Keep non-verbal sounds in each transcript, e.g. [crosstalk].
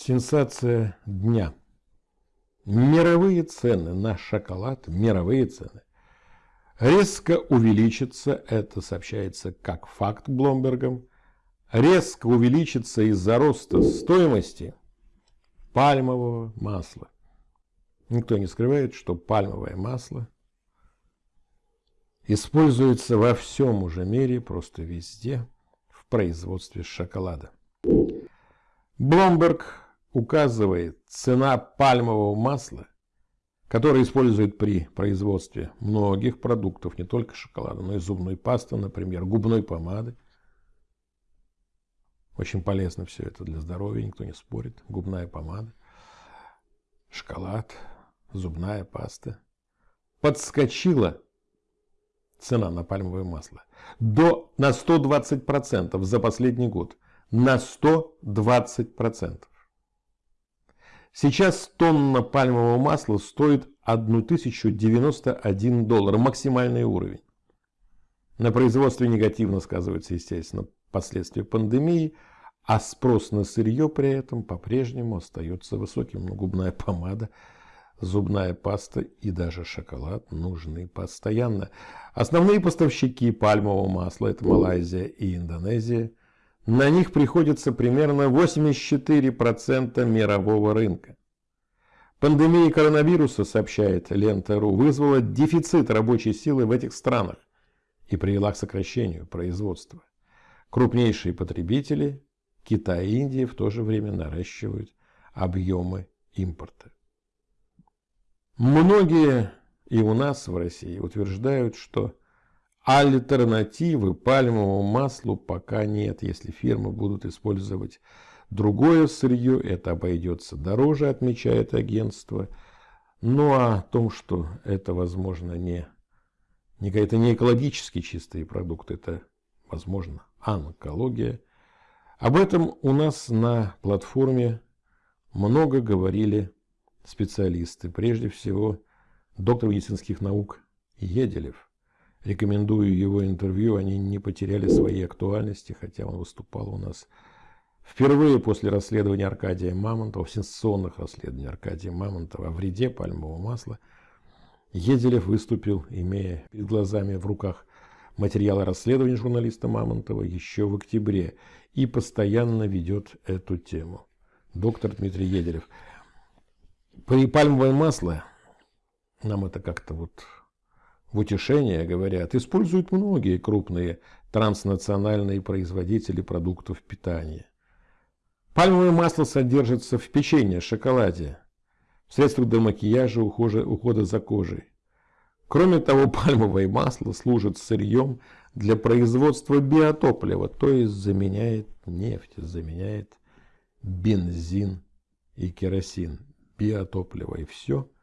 Сенсация дня. Мировые цены на шоколад, мировые цены, резко увеличатся, это сообщается как факт Бломбергом, резко увеличится из-за роста стоимости пальмового масла. Никто не скрывает, что пальмовое масло используется во всем уже мире, просто везде, в производстве шоколада. Бломберг указывает цена пальмового масла, которое используют при производстве многих продуктов, не только шоколада, но и зубной пасты, например, губной помады. Очень полезно все это для здоровья, никто не спорит. Губная помада, шоколад, зубная паста. Подскочила цена на пальмовое масло до, на 120% за последний год. На 120%. Сейчас тонна пальмового масла стоит 1091 доллар, максимальный уровень. На производстве негативно сказываются, естественно, последствия пандемии, а спрос на сырье при этом по-прежнему остается высоким. Но губная помада, зубная паста и даже шоколад нужны постоянно. Основные поставщики пальмового масла – это Малайзия и Индонезия. На них приходится примерно 84% мирового рынка. Пандемия коронавируса, сообщает Лента.ру, вызвала дефицит рабочей силы в этих странах и привела к сокращению производства. Крупнейшие потребители Китай и Индия в то же время наращивают объемы импорта. Многие и у нас в России утверждают, что Альтернативы пальмовому маслу пока нет. Если фирмы будут использовать другое сырье, это обойдется дороже, отмечает агентство. Ну а о том, что это, возможно, не, не это не экологически чистые продукты, это, возможно, онкология. Об этом у нас на платформе много говорили специалисты. Прежде всего, доктор медицинских наук Еделев. Рекомендую его интервью, они не потеряли своей актуальности, хотя он выступал у нас впервые после расследования Аркадия Мамонтова, сенсационных расследований Аркадия Мамонтова о вреде пальмового масла. Еделев выступил, имея перед глазами в руках материалы расследования журналиста Мамонтова еще в октябре и постоянно ведет эту тему. Доктор Дмитрий Еделев. При пальмовое масло, нам это как-то вот в утешение, говорят, используют многие крупные транснациональные производители продуктов питания. Пальмовое масло содержится в печенье, шоколаде, в средствах для макияжа, ухода, ухода за кожей. Кроме того, [laughs] пальмовое масло служит сырьем для производства биотоплива, то есть заменяет нефть, заменяет бензин и керосин, биотопливо и все –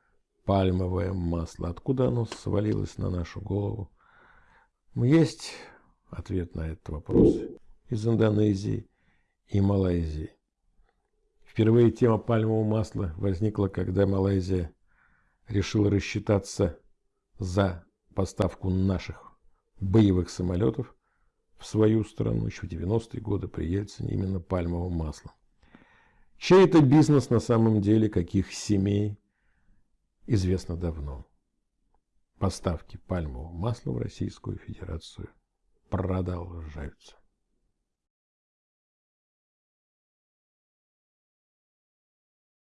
пальмовое масло. Откуда оно свалилось на нашу голову? Есть ответ на этот вопрос из Индонезии и Малайзии. Впервые тема пальмового масла возникла, когда Малайзия решила рассчитаться за поставку наших боевых самолетов в свою страну еще в 90-е годы при Ельцине именно пальмовым маслом. Чей это бизнес на самом деле, каких семей, известно давно. Поставки пальмового масла в Российскую Федерацию продолжаются.